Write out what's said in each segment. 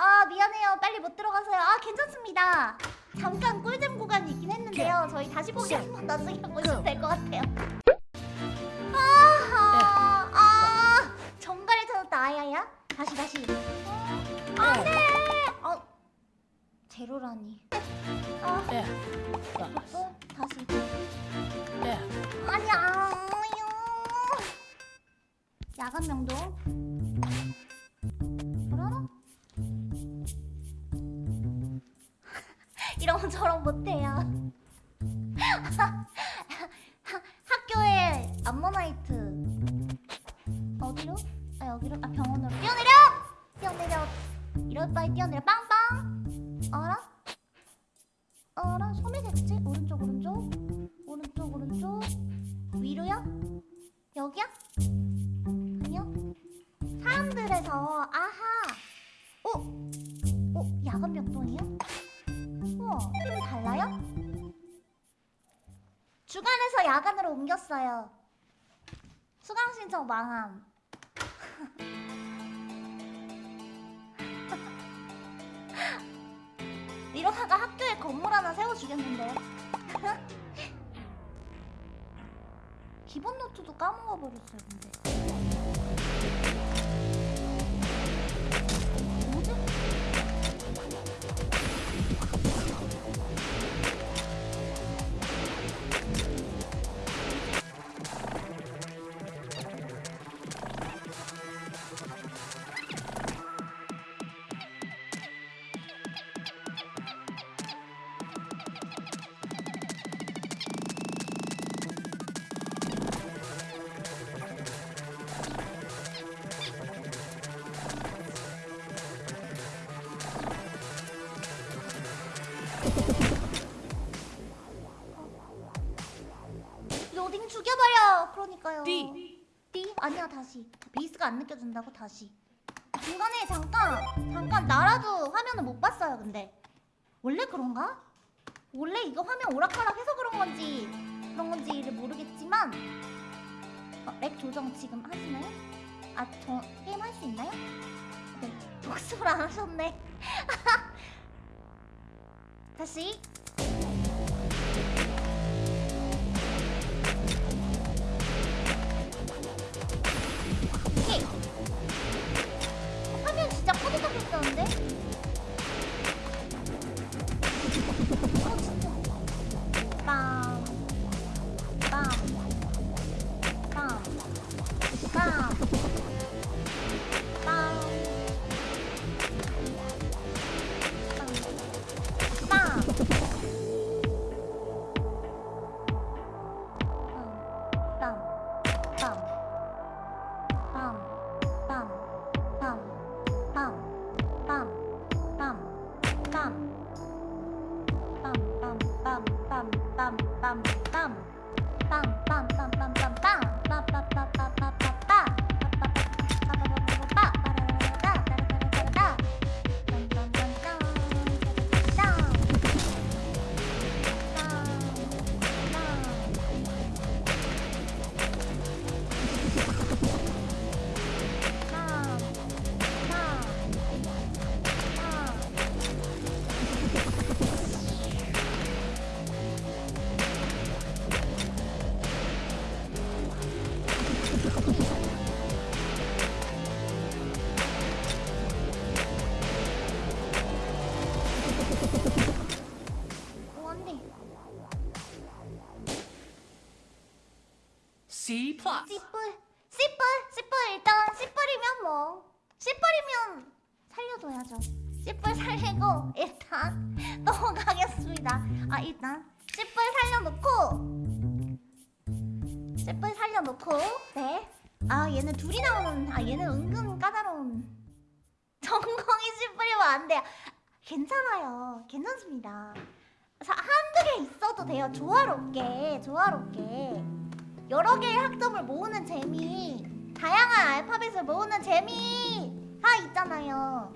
아 미안해요. 빨리 못 들어가서요. 아 괜찮습니다. 잠깐 꿀잼 구간이 있긴 했는데요. 저희 다시 보기 한 번 나중에 보시면 될 것 같아요. 아하 아 정갈을 찾았다 아야야? 다시 다시. 어, 안돼! 어 제로라니. 아 예. 또 다시. 예. 아니야. 야간 명동 이런 저런 못해요 학교에 암모나이트 어디로? 아 여기로? 아 병원으로 뛰어내려! 뛰어내려 이럴 바에 뛰어내려 빵빵 알아? 알아? 소매겠지? 오른쪽 오른쪽 오른쪽 오른쪽 위로야? 여기야? 아니요 사람들에서 아하 어? 어? 야간? 우와 팀이 달라요? 주간에서 야간으로 옮겼어요. 수강 신청 망함. 이러다가 학교에 건물 하나 세워주겠는데 기본 노트도 까먹어 버렸어요 근데 로딩 죽여버려 그러니까요 D. D? 아니야 다시 베이스가 안 느껴진다고 다시 중간에 잠깐 잠깐 나라도 화면을 못 봤어요 근데 원래 그런가? 원래 이거 화면 오락가락해서 그런 건지 그런 건지를 모르겠지만 어, lag 조정 지금 하시나요? 아 저 게임 할 수 있나요? 네 복습을 안 하셨네 他十。 조화롭게 조화롭게 여러 개의 학점을 모으는 재미. 다양한 알파벳을 모으는 재미 가 있잖아요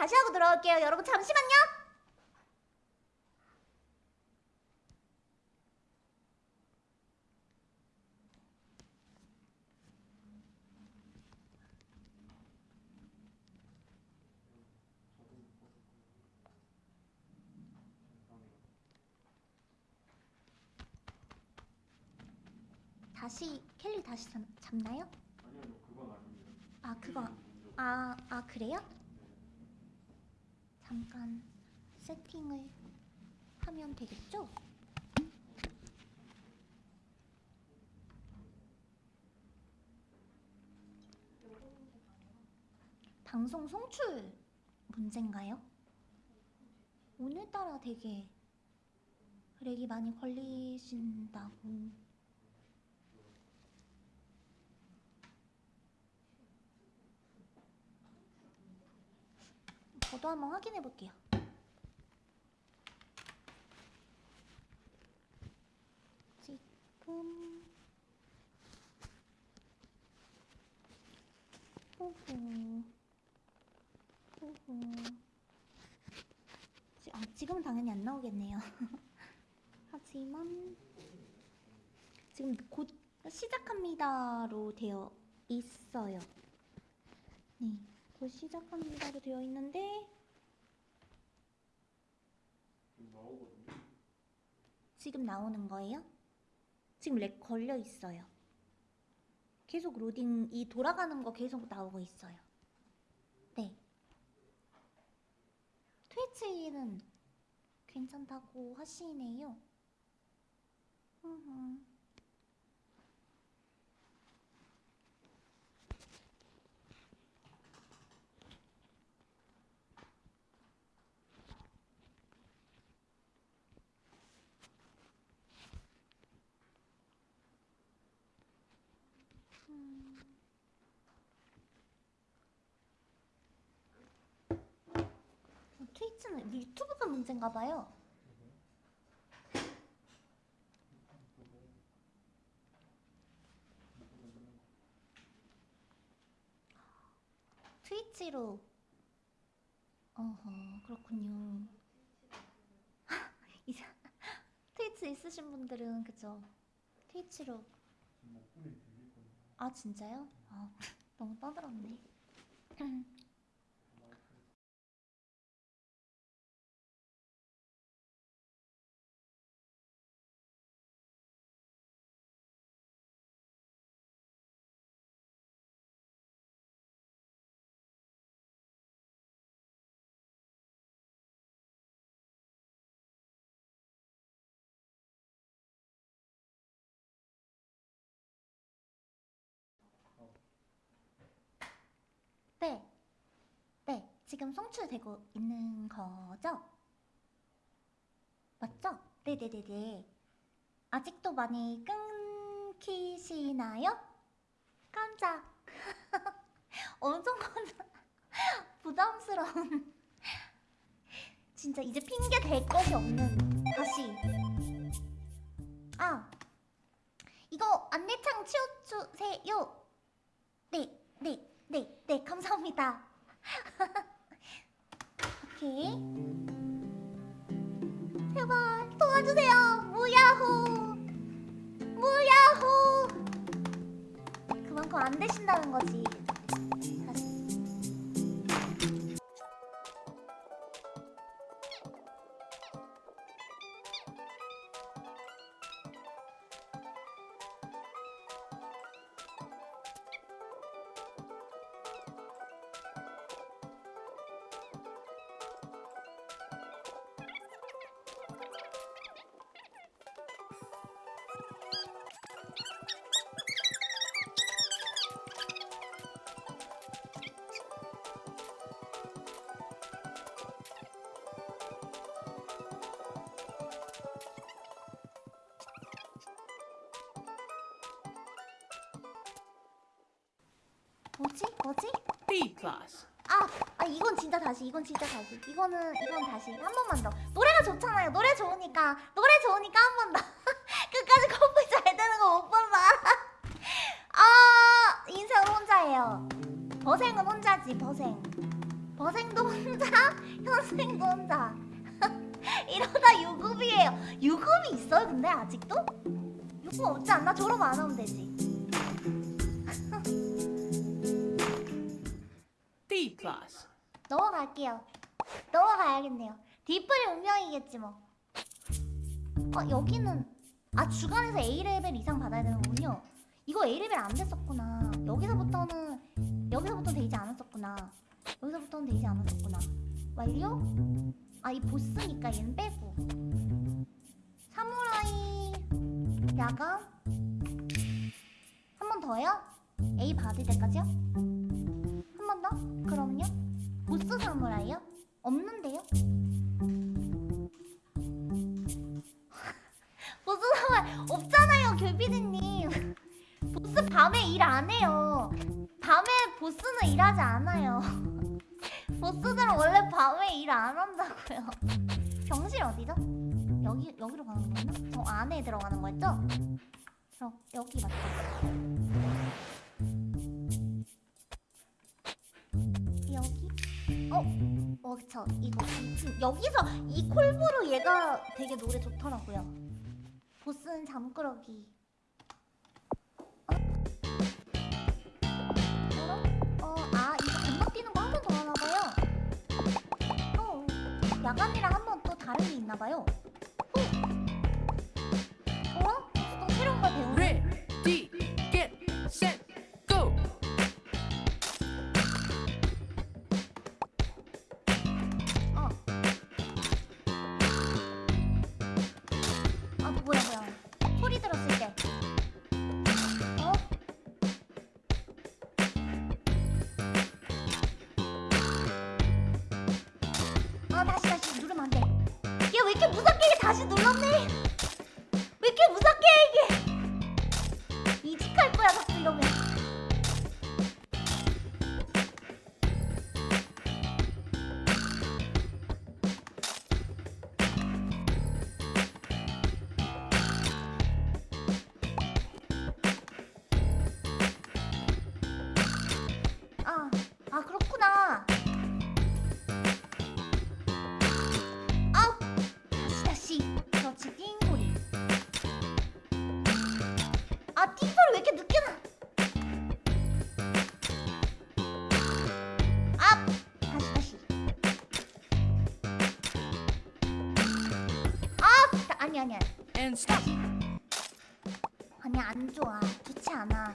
다시 하고 들어갈게요. 여러분, 잠시만요. 다시 켈리 다시 잡, 잡나요? 아니요, 그건 아닙니다. 아 그거 아, 아 그래요? 잠깐 세팅을 하면 되겠죠? 방송 송출 문제인가요? 오늘따라 되게 렉이 많이 걸리신다고 저도 한번 확인해 볼게요. 지금 호호 지- 아, 지금은 당연히 안 나오겠네요. 하지만 지금 곧 시작합니다로 되어 있어요. 네. 곧 시작합니다로 되어 있는데 지금 나오는 거예요? 지금 lag 걸려 있어요. 계속 로딩 이 돌아가는 거 계속 나오고 있어요. 네. 트위치는 괜찮다고 하시네요. 흠 트위치는 유튜브가 문제인가 봐요. 트위치로 어허 그렇군요. 이제 트위치 있으신 분들은 그죠? 트위치로. 아 진짜요? 아 너무 떠들었네. 네. 지금 송출되고 있는 거죠? 맞죠? 네네네네. 아직도 많이 끊기시나요? 깜짝. 엄청 부담스러운 진짜 이제 핑계 댈 것이 없는 다시 아 이거 안내창 치워주세요 네 네 네 네 감사합니다 오케이 제발 도와주세요. 무야호. 무야호. 그만큼 안 되신다는 거지 이건 진짜 다시 이거는 이건 다시 한 번만 더. 노래가 좋잖아요. 노래 좋으니까 노래 좋으니까 한 번 더. 끝까지 커플 잘 되는 거 못 본다. 아 인생은 혼자예요. 버생은 혼자지 버생. 버생도 혼자 현생도 혼자. 이러다 유급이에요. 유급이 있어요 근데 아직도? 유급 없지 않나? 졸업 안 하면 되지 넘어갈게요. 넘어가야겠네요. 뒷불이 운명이겠지 뭐. 어 여기는 아 주간에서 A 레벨 이상 받아야 되는군요. 이거 A 레벨 안 됐었구나. 여기서부터는 여기서부터 되지 않았었구나. 여기서부터는 되지 않았었구나. 완료? 아 이 보스니까 얘는 빼고. 사무라이 야간 한번 더요? A 받을 때까지요? 한 번 더? 그럼요? 보스 사무라이요? 없는데요? 보스 사무라이 없잖아요 결비드님 보스 밤에 일 안 해요 밤에 보스는 일하지 않아요 보스들은 원래 밤에 일 안 한다고요 병실 어디죠? 여기, 여기로 가는 거였나? 저 안에 들어가는 거였죠? 저 여기 맞죠? 어? 어, 저 이거 여기서 이 콜브로 얘가 되게 노래 좋더라고요. 보스는 잠꾸러기. 어? 어? 어, 아. 어, 야간이랑 한 번 또 다른 게 있나 봐요. 어? 어? 또 새로운 걸 배우네. Ready, get, set, 이렇게 무섭게 해 다시 눌렀네 Stop. 아니 안 좋아. 좋지 않아.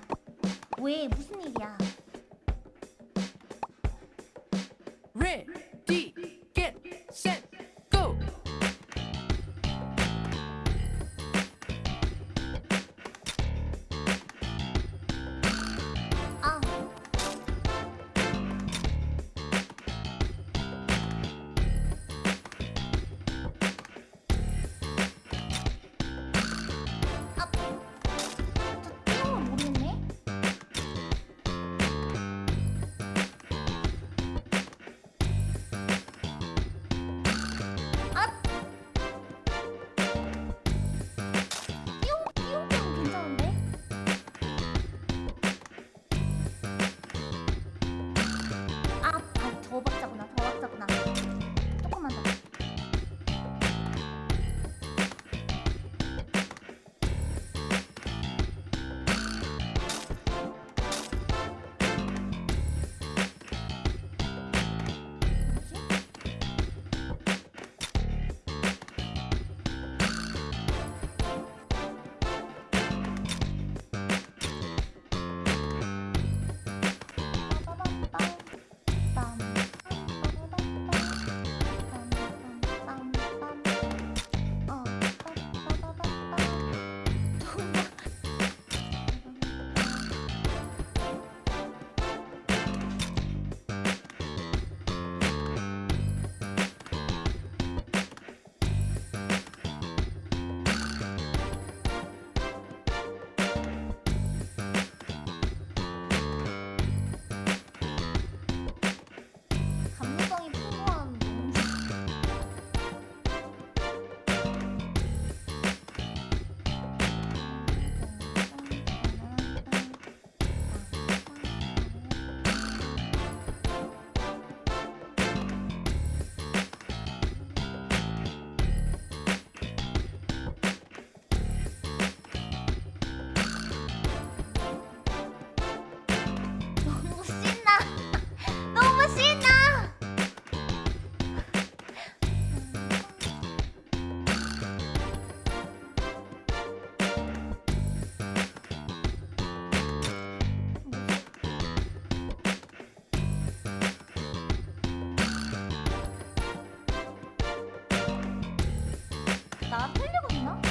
나 틀리고 있나?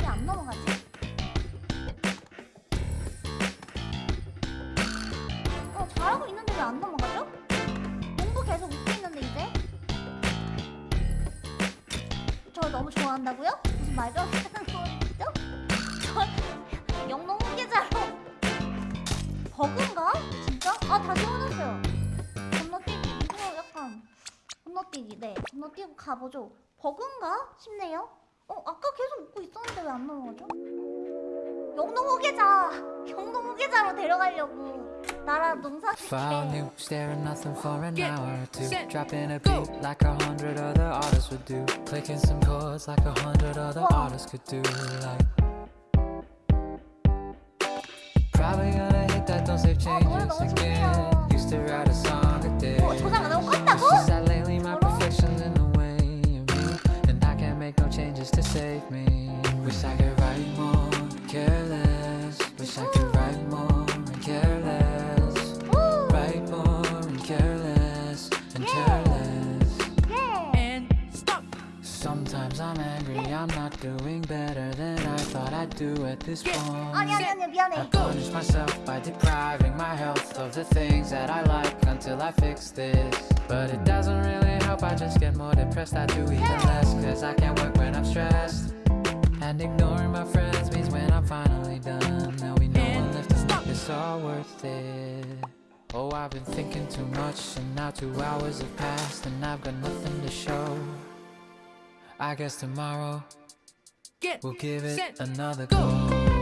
왜 안 넘어가지? 어 잘하고 있는데 왜 안 넘어가죠? 공부 계속 웃고 있는데 이제? 저 너무 좋아한다고요? 무슨 말도 안 되는 소리죠? 저 영농 후계자로 버그인가? 진짜? 아 다시 혼났어요 건너뛰기 이거 약간 건너뛰기 네 건너뛰고 가보죠 버그인가 싶네요 어 아까 계속 웃고 있었는데 왜 안 넘어가죠? 영농 후계자 영농 후계자로 데려가려고 나라 농사 짓게 staring nothing for an hour or two. Dropping a beat like a hundred other artists would do. Clicking some chords like a hundred other artists could do. Like. Probably gonna hit that don't save 어, changes 너무 again. Used to write a song a day. 어 저장 안 하고 It's 껐다고? to save me. Wish I could write more, care less. Wish I could write more and care less. Write more and care less And care less. And stop. Sometimes I'm angry, I'm not doing better than I thought I'd do at this point. Oh, I punish myself by depriving my health of the things that I like Until I fix this. But it doesn't really help, I just get more depressed. I do even less, cause I can't work when I'm stressed. And ignoring my friends means when I'm finally done, there'll be no one left to stop. it's all worth it. Oh, I've been thinking too much, and now two hours have passed, and I've got nothing to show. I guess tomorrow Get we'll give it set, another go. go.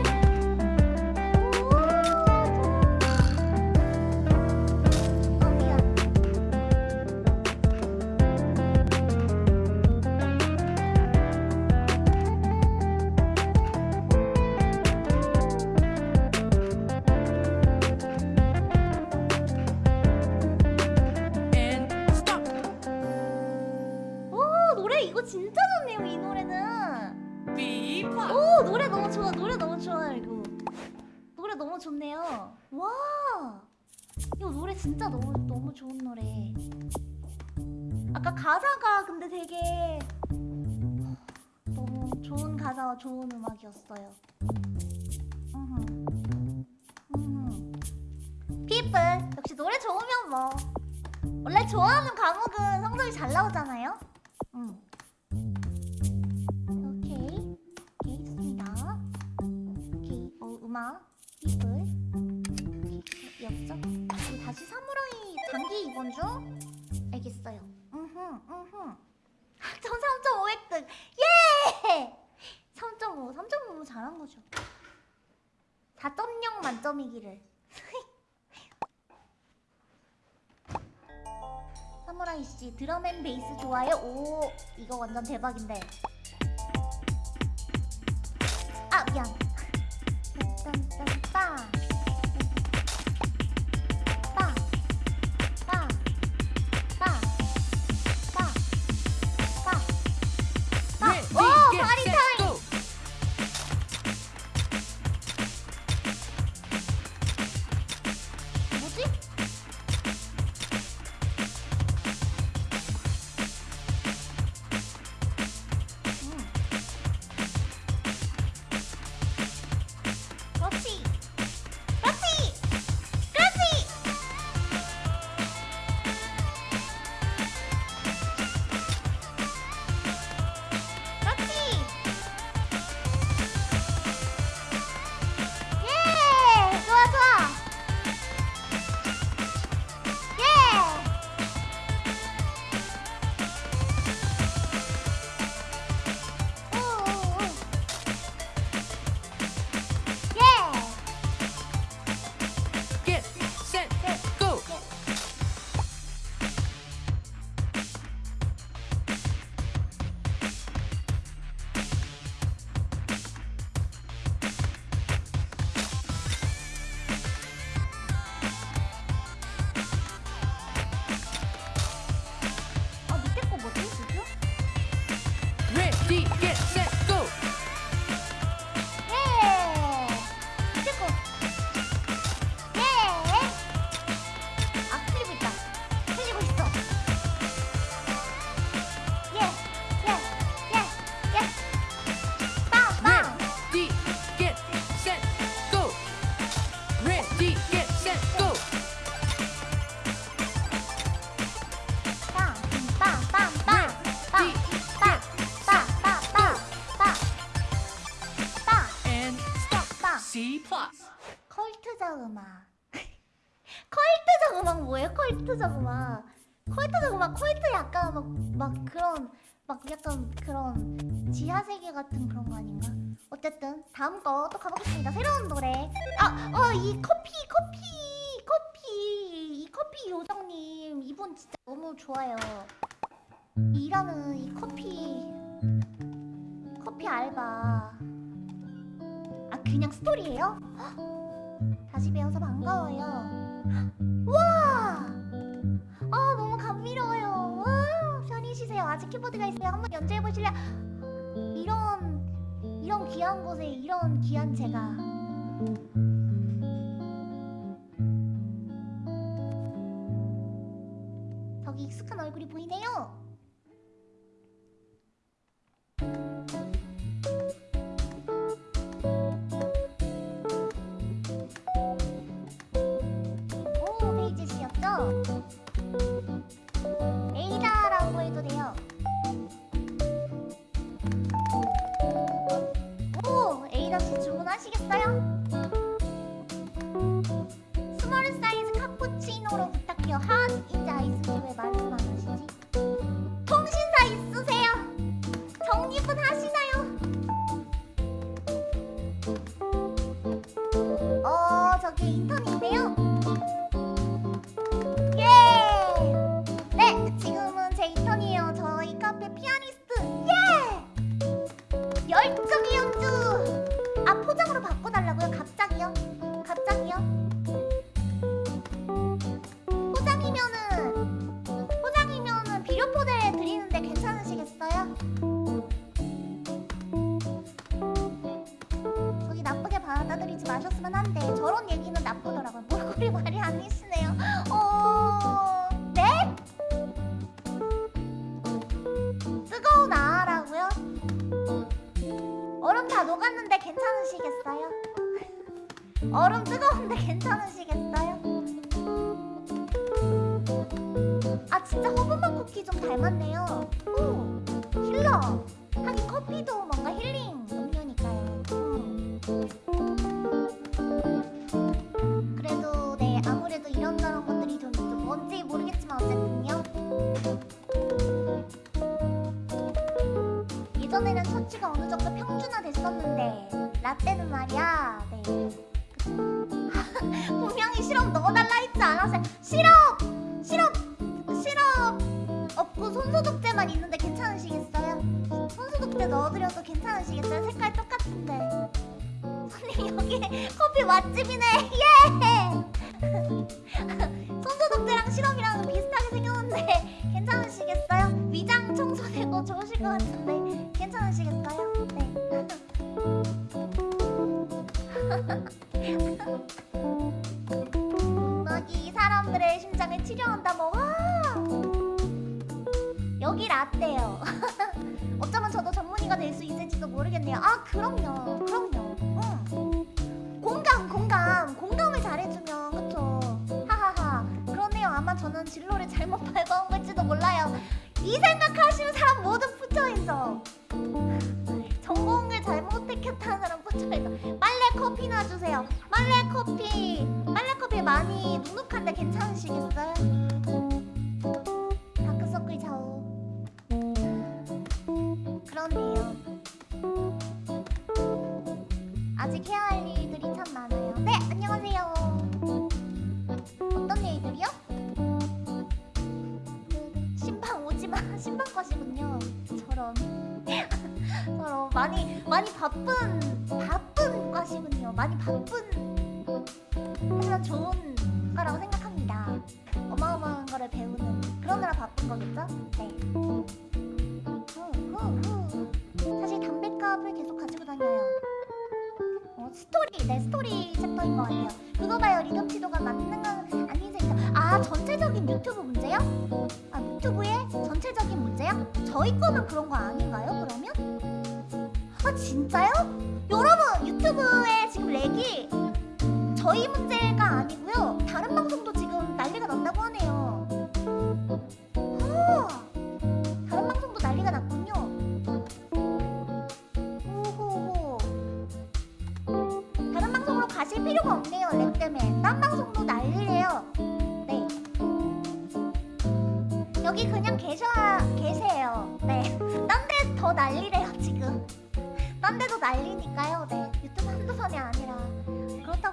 오 이거 완전 대박인데 C+. 컬트적 음악. 컬트적 음악 뭐예요? 컬트적 음악. 컬트적 음악, 컬트 약간 막, 막 그런, 막 약간 그런 지하세계 같은 그런 거 아닌가? 어쨌든 다음 거 또 가보겠습니다. 새로운 노래. 아, 어, 이 커피, 커피, 커피. 이 커피 요정님, 이분 진짜 너무 좋아요. 이라는 이 커피, 커피 알바. 그냥 스토리예요? 다시 배워서 반가워요 와! 아 너무 감미로워요 와, 편히 쉬세요 아직 키보드가 있어요 한번 연주해보실래요? 이런 이런 귀한 곳에 이런 귀한 제가 저기 익숙한 얼굴이 보이네요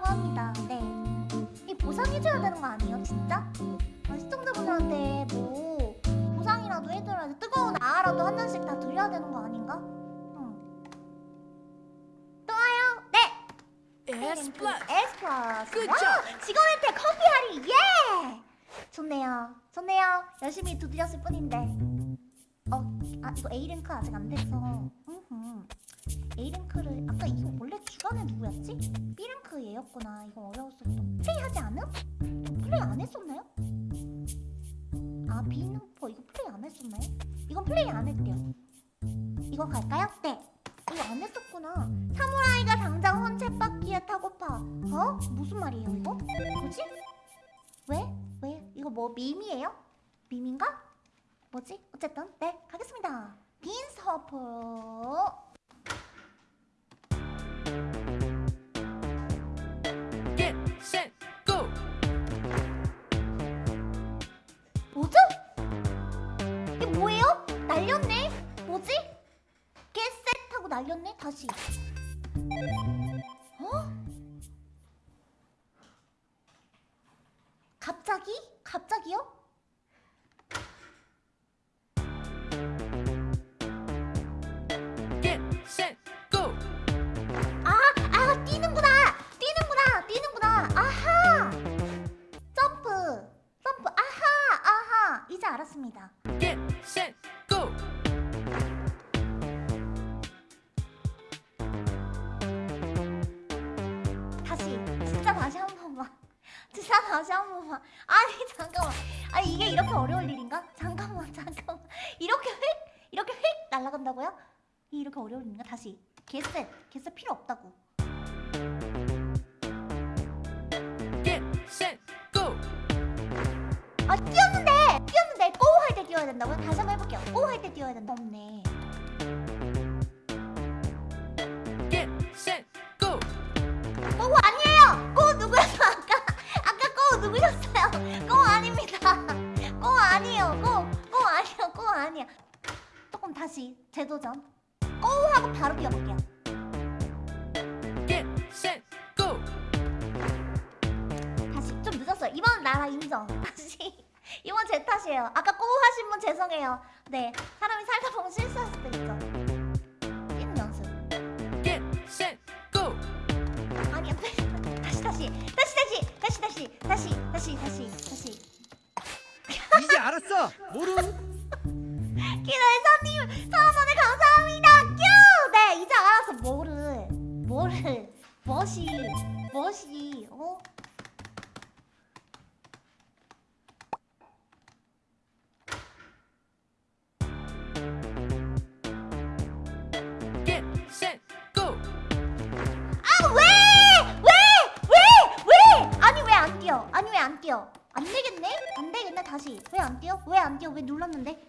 합니다. 네. 이 보상해줘야 되는 거 아니에요, 진짜? 아, 시청자분들한테 뭐 보상이라도 해줘야지. 뜨거운 아라도 한 잔씩 다 드려야 되는 거 아닌가? 응. 또 와요. 네. S. S 플러스. Good 와, job. 직원한테 커피 할인 예. 좋네요. 좋네요. 열심히 두드렸을 뿐인데. 어, 아 이거 A 랭크 아직 안 됐어. 음흠. A 랭크를 아까 이거 원래 주간에 누구였지? B 랭크 얘였구나. 이거 어려웠어. 플레이 하지 않음? 플레이 안 했었나요? 아 B 랭크 이거 플레이 안 했었나요? 이건 플레이 안 했대요. 이거 갈까요? 네. 이거 안 했었구나. 사무라이가 당장 헌책바퀴에 타고파. 어? 무슨 말이에요 이거? 뭐지? 왜? 왜? 이거 뭐 밈이에요? 밈인가? 뭐지? 어쨌든 네 가겠습니다. 뭐죠? 이게 뭐예요? 날렸네? 뭐지? 겟셋하고 날렸네? 다시 어? 갑자기? 갑자기요? 이제 알았습니다. Get set go. 다시, 진짜 다시 한 번만. 진짜 다시 한 번만. 아니 잠깐만. 아니 이게 이렇게 어려울 일인가? 잠깐만, 잠깐만. 이렇게 휙, 이렇게 휙 날아간다고요? 이렇게 어려울 일인가? 다시. 개셋, 개셋 필요 없다고. Get set go. 아 뛰었는데, 뛰어야 된다고요? 다시 한번 해볼게요. 고할때 뛰어야 된다. 없네. 고 아니에요. 고 누구였어 아까? 아까 고 누구였어요? 고 아닙니다. 고 아니에요. 고, 고 아니에요. 고 아니야. 조금 다시 재도전. 고 하고 바로 뛰어볼게요. Get set go. 다시 좀 늦었어요. 이번 나라 인정. 이번 제 탓이에요. 아까 고 하신 분 죄송해요. 네 사람이 살다 보면 실수할 수도 있죠. 뛰는 연습. Go. 아니야. 다시 다시 다시 다시 다시 다시 다시 다시 다시 다시. 이제 알았어. 모르. 기다리사님 천원에 감사합니다. 뀨. 네 이제 알았어. 뭐를 뭐를 멋이 멋이 어? 아니 왜 안 뛰어? 안 되겠네? 안 되겠네 다시 왜 안 뛰어? 왜 안 뛰어? 왜 눌렀는데?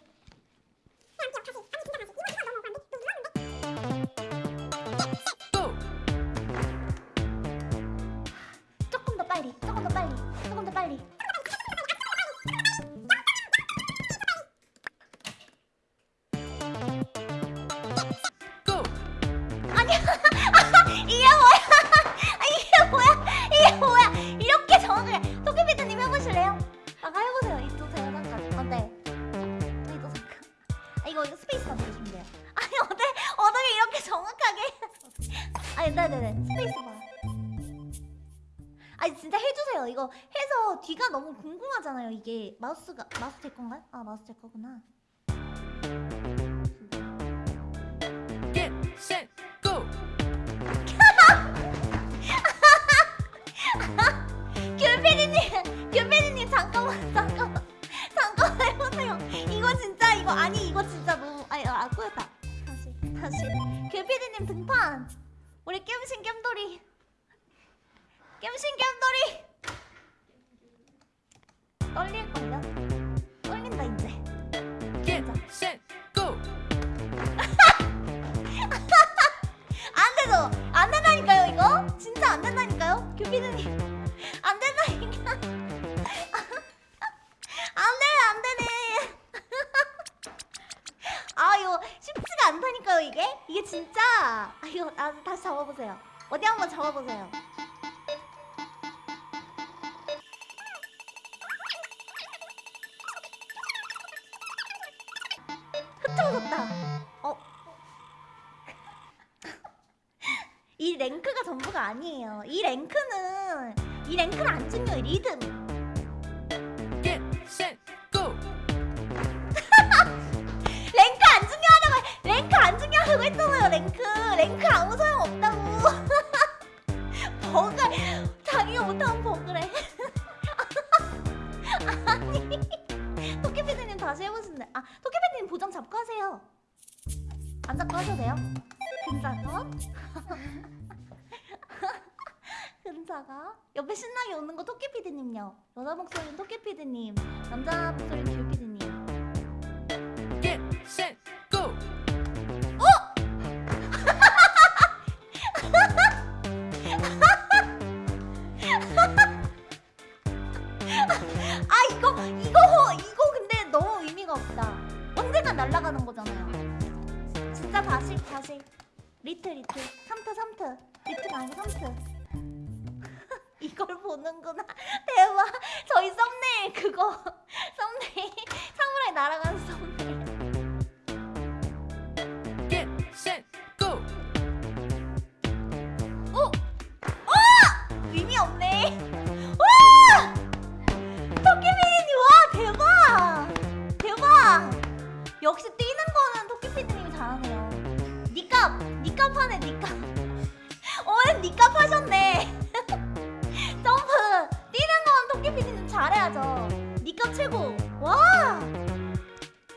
조금 더 빨리 조금 더 빨리 조금 더 빨리 나왔을 거구나. 이 랭크는 안 중요해 리듬. Get set go. 랭크 안 중요하다고 랭크 안 중요하다고 했잖아요 랭크. 랭크 아무 소용 없다고. 버그 자기가 못하면 버그래. 아니 토끼피디님 다시 해보신대 아 토끼피디님 보정 잡고 하세요. 안 잡고 하셔도 돼요. 근사가 근사가 옆에 신나게 웃는 거 토끼피디님요 여자 목소리는 토끼피디님 남자 목소리는 귤피디님 Get set go. 아 이거 이거 호- 이거 근데 너무 의미가 없다. 언젠간 날아가는 거잖아요. 진짜 다시 다시 리트 리트 삼트 삼트 리트가 아니고 삼트. 이걸 보는구나. 대박. 저희 썸네일 그거 썸네일 사무라이 날아가는 썸네일. Get set go. 어? 어! 의미 없네. 와! 토끼피디님 와 대박! 대박! 역시 뛰는 거는 토끼피디님이 잘하네요. 니값 니값 하네 니값. 오늘 니값 하셨네. 잘해야죠. 니값 최고. 와!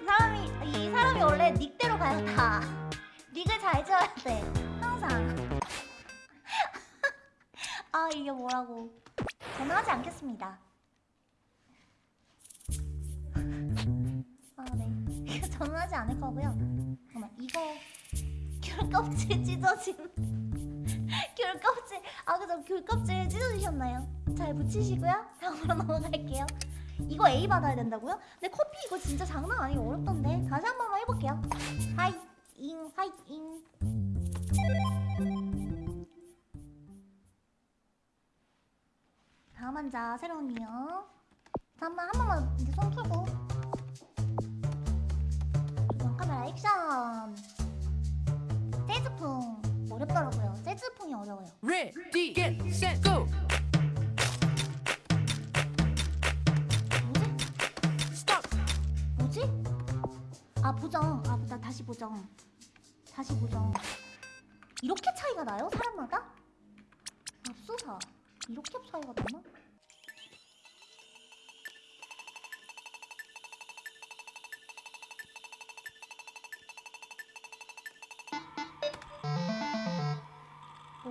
이 사람이 이 사람이 원래 닉대로 가요 다. 닉을 잘 지어야 돼. 항상. 아 이게 뭐라고 저는 하지 않겠습니다 아네 저는 하지 않을 거고요 잠깐만 이거 귤 껍질 찢어진 귤 껍질. 아 그죠 귤 껍질 찢어지셨나요? 잘 붙이시고요. 다음으로 넘어갈게요. 이거 A 받아야 된다고요? 근데 커피 이거 진짜 장난 아니고 어렵던데. 다시 한 번만 해볼게요. 하이 잉 하이 잉 다음 환자 새로운 이요. 다음 한 번만 이제 손 풀고. 조명 카메라 액션. 재즈풍 어렵더라고요. 재즈풍이 어려워요. Ready. Get set go. 뭐지? Stop. 뭐지? 아 보정. 아나 다시 보정. 다시 보정. 이렇게 차이가 나요? 사람마다? 맙소사. 이렇게 차이가 나나?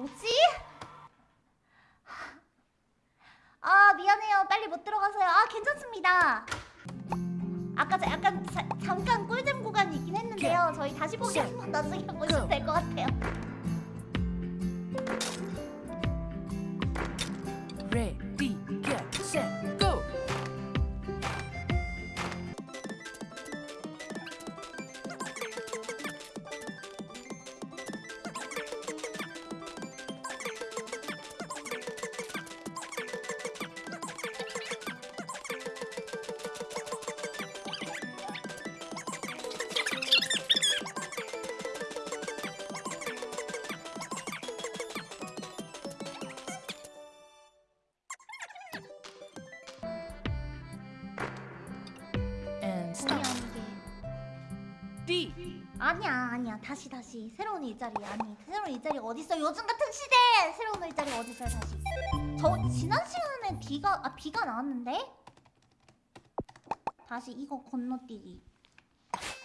뭐지? 아 미안해요. 빨리 못 들어가서요. 아 괜찮습니다. 아까 자- 약간 자- 잠깐 꿀잼 구간이 있긴 했는데요. 저희 다시 보기 한번 나중에 보시면 될것 같아요 아니야 아니야. 다시 다시. 새로운 일자리 아니 새로운 일자리 어딨어? 요즘 같은 시대에 새로운 일자리 어딨어요? 다시. 저 지난 시간에 비가 아 비가 나왔는데? 다시 이거 건너뛰기.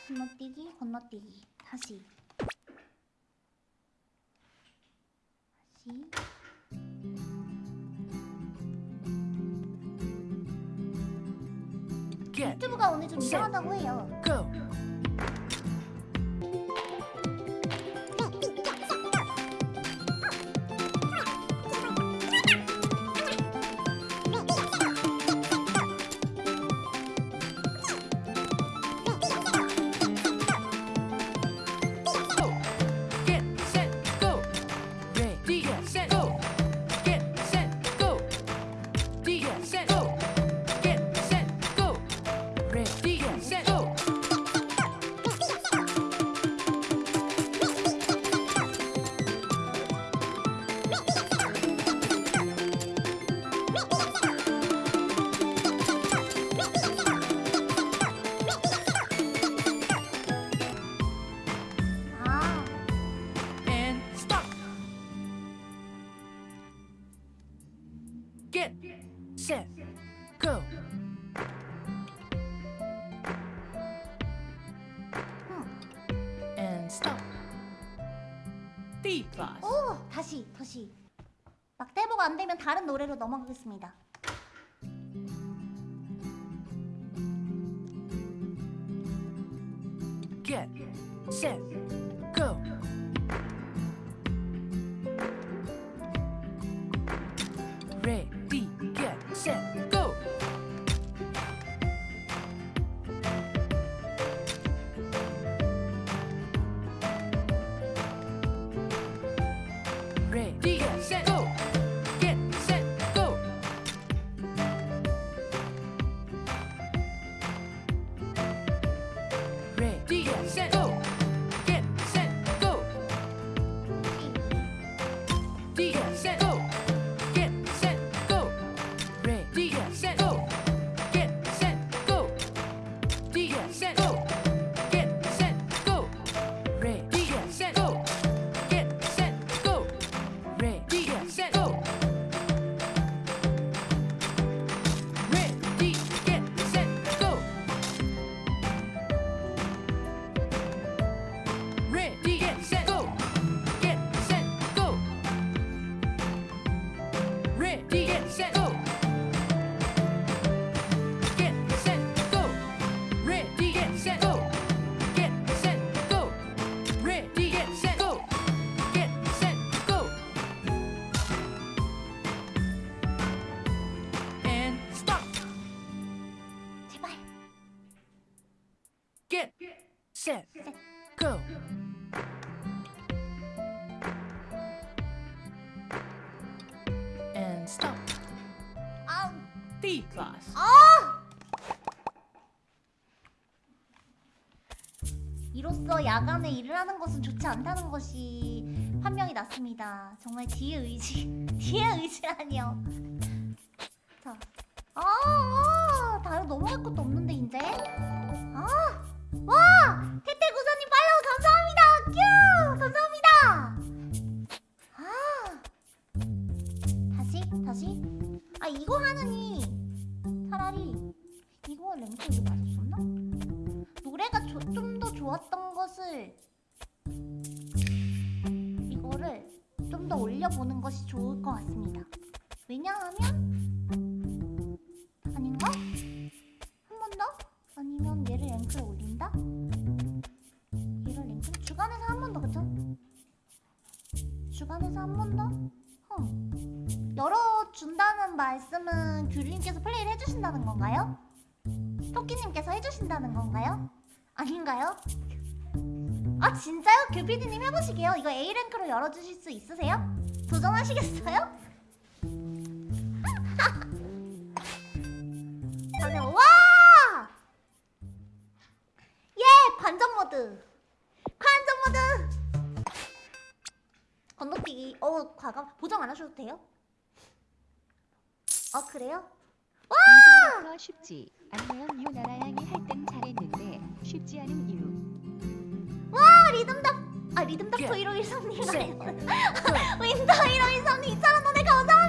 건너뛰기 건너뛰기. 다시 다시 go. And stop. D plus. 오 다시 다시 막대보가 안 되면 다른 노래로 넘어가겠습니다. Get set Get set, go. And stop. 아, D plus. 아! 이로써 야간에 일을 하는 것은 좋지 않다는 것이 판명이 났습니다. 정말 뒤의 의지, 뒤의 의지라니요. 자, 아, 아 다른 넘어갈 것도 없는데 이제. 아, 와, 건가요? 아닌가요? 아 진짜요? 귤피디님 해보시게요. 이거 A랭크로 열어주실 수 있으세요? 도전하시겠어요? 와! 예! 관전 모드! 관전 모드! 건너뛰기 어 과감 보정 안 하셔도 돼요? 어 그래요? 리듬부터 쉽지 않나요? 유나라양이 할땐 잘했는데 쉽지 않은 이유 와 리듬답 아 리듬답 예. 토이로 일성님 세. 윈더 일로 일성님 2,000원 돈에 감사합니다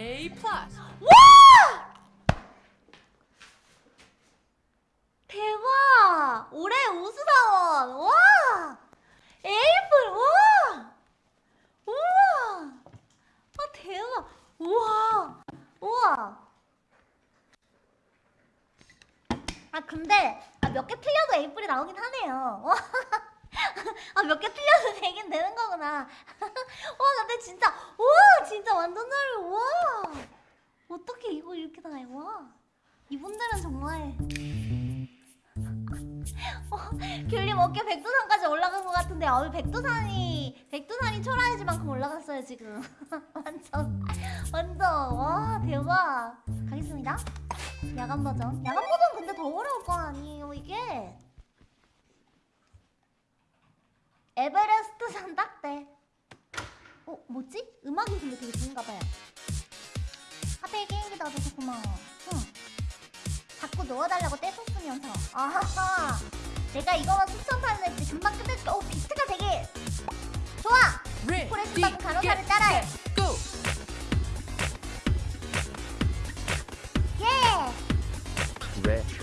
A plus. 대박! 올해 우수사원! 와! 에이플! 와! 우와! 아 대박! 우와! 우와! 아 근데 아, 몇 개 틀려도 에이플이 나오긴 하네요. 와. 아몇 개 틀려도 되긴 되는 거구나. 와 근데 진짜 와 진짜 완전 잘해. 와. 어떻게 이거 이렇게 다 해? 와. 이분들은 정말 어, 귤님 어깨 백두산까지 올라간 것 같은데 어, 백두산이 백두산이 초라해지만큼 올라갔어요 지금 완전 완전 와 대박 가겠습니다 야간 버전 야간 버전 근데 더 어려울 거 아니에요 이게 에베레스트 산 딱대 어 뭐지? 음악이 근데 되게 좋은가 봐요. 하필 게임기 넣어줘서 고마워. 응 자꾸 넣어달라고 떼썼으면서. 아하. 내가 이거만 수천판을 했지 금방 끝낼게 어 비트가 되게 좋아! 포레스트 받은 간호사를 따라해. go. 예! Ready,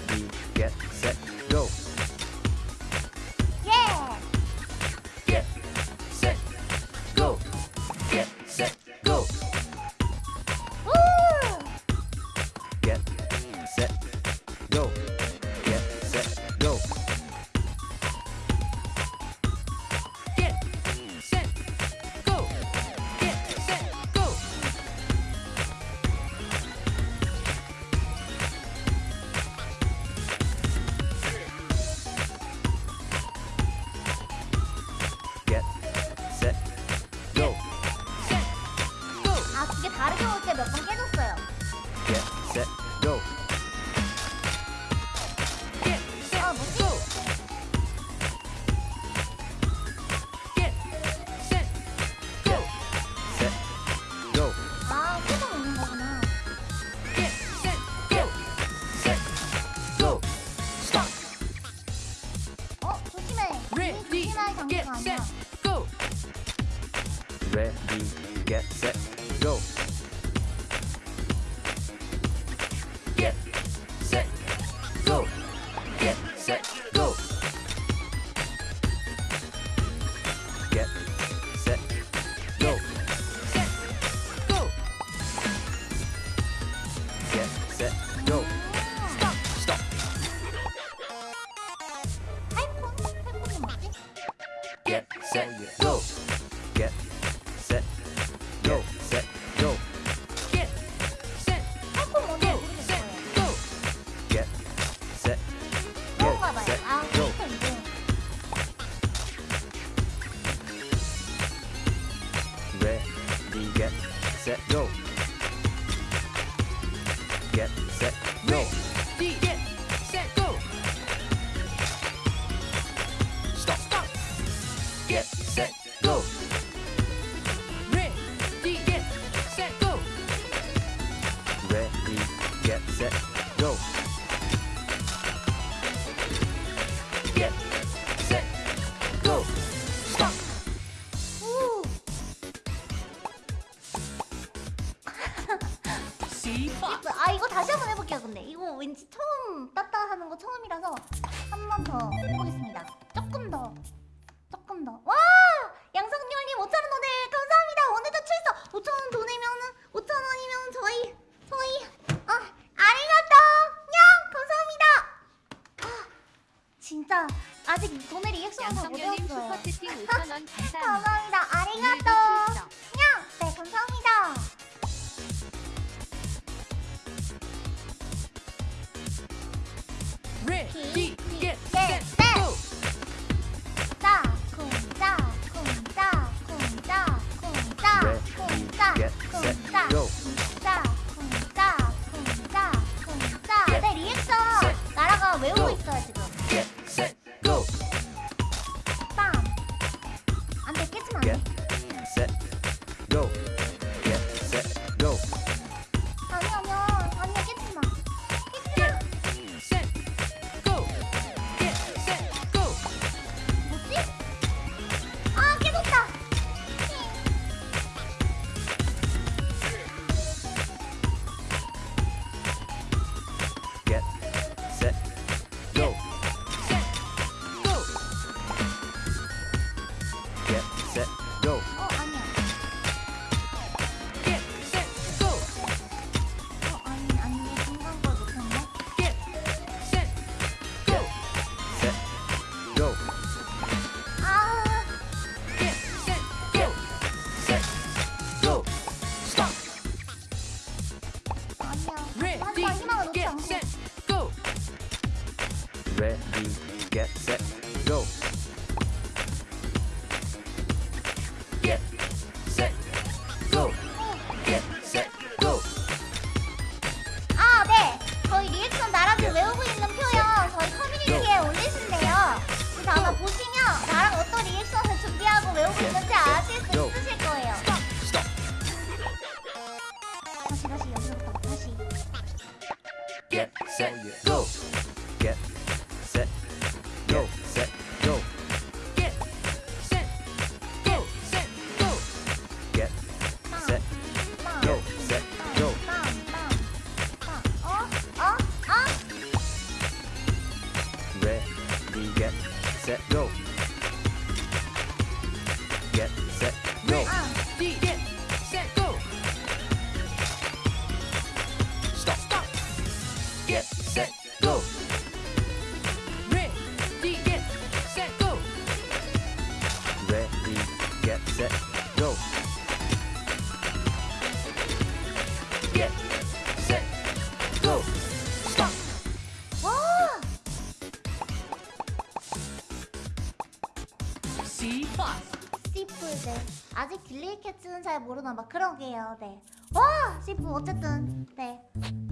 잘 모르나 막 그러게요 네. 와! 싶고 어쨌든 네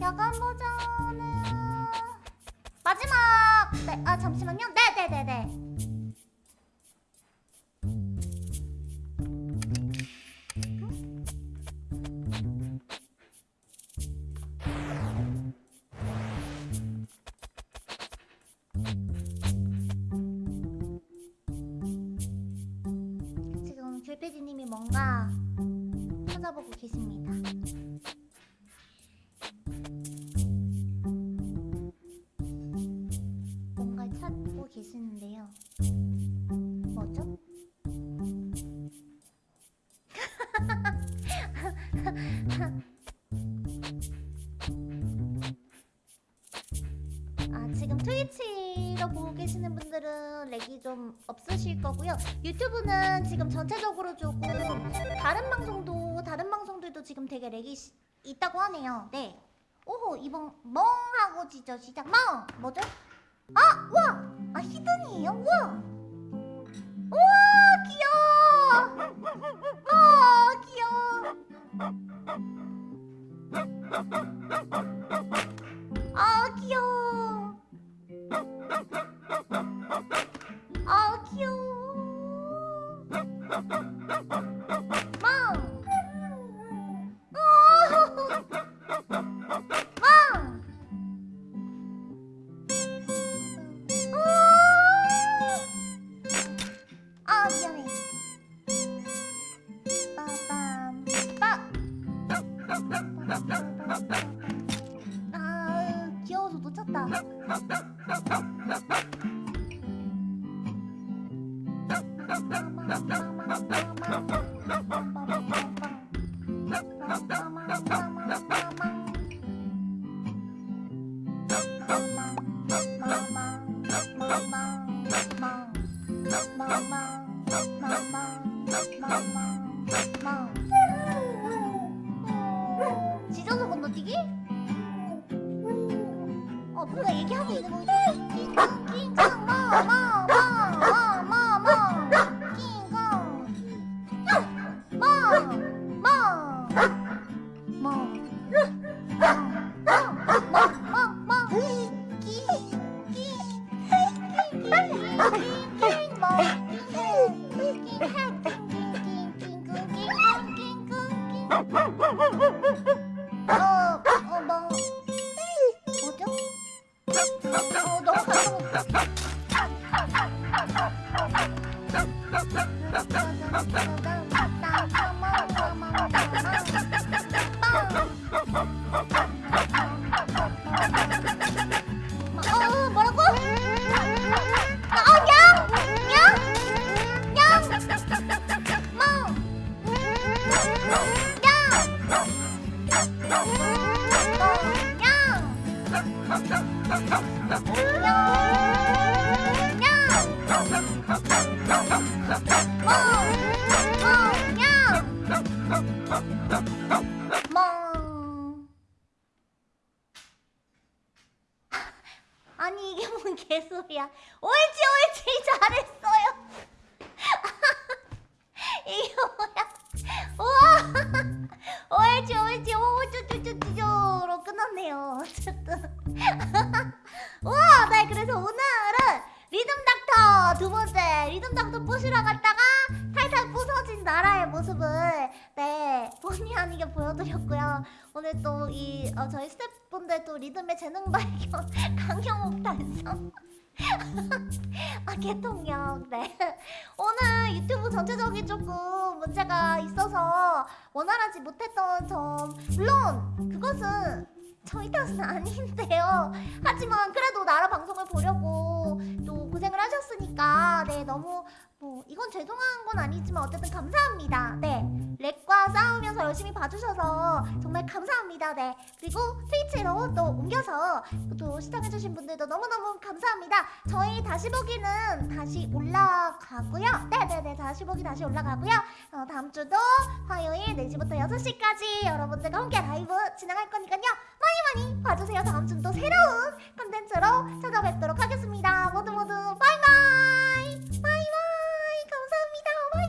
야간 버전은 마지막! 네, 아 잠시만요 네네네네 유튜브는 지금 전체적으로 조금 다른 방송도 다른 방송들도 지금 되게 렉이 시, 있다고 하네요 네 오호 이번 멍하고 지죠 시작 멍! 뭐죠? 아! 와! 아 히든이에요? 와! 우와 귀여워! 아 귀여워 아 귀여워 아 귀여워 あー、器用取っちゃった。Bye. 무슨 개소리야. 옳지 옳지 잘했어요. 이게 뭐야? 우와! 옳지 옳지. 오쭈쭈쭈쭈로 끝났네요. 어쨌든 우와 네 그래서 오늘은 리듬 닥터 두 번째 리듬 닥터 부시러 갔다가 탈탈 부서진 본의 아니게 보여드렸고요. 오늘 또이 저희 스태프분들 또 리듬의 재능 발견 강영욱 달성. 아 개통령 네. 오늘 유튜브 전체적인 조금 문제가 있어서 원활하지 못했던 점. 물론 그것은 저희 탓은 아닌데요. 하지만 그래도 나라 방송을 보려고 또 고생을 하셨으니까 네 너무 어, 이건 죄송한 건 아니지만 어쨌든 감사합니다. 네, 렉과 싸우면서 열심히 봐주셔서 정말 감사합니다. 네, 그리고 트위치로 또 옮겨서 또 시청해주신 분들도 너무너무 감사합니다. 저희 다시 보기는 다시 올라가고요. 네네네, 다시 보기 다시 올라가고요. 어, 다음 주도 화요일 4시부터 6시까지 여러분들과 함께 라이브 진행할 거니까요. 많이 많이 봐주세요. 다음 주는 또 새로운 컨텐츠로 찾아뵙도록 하겠습니다. 모두 모두 바이바이! 감사합니다.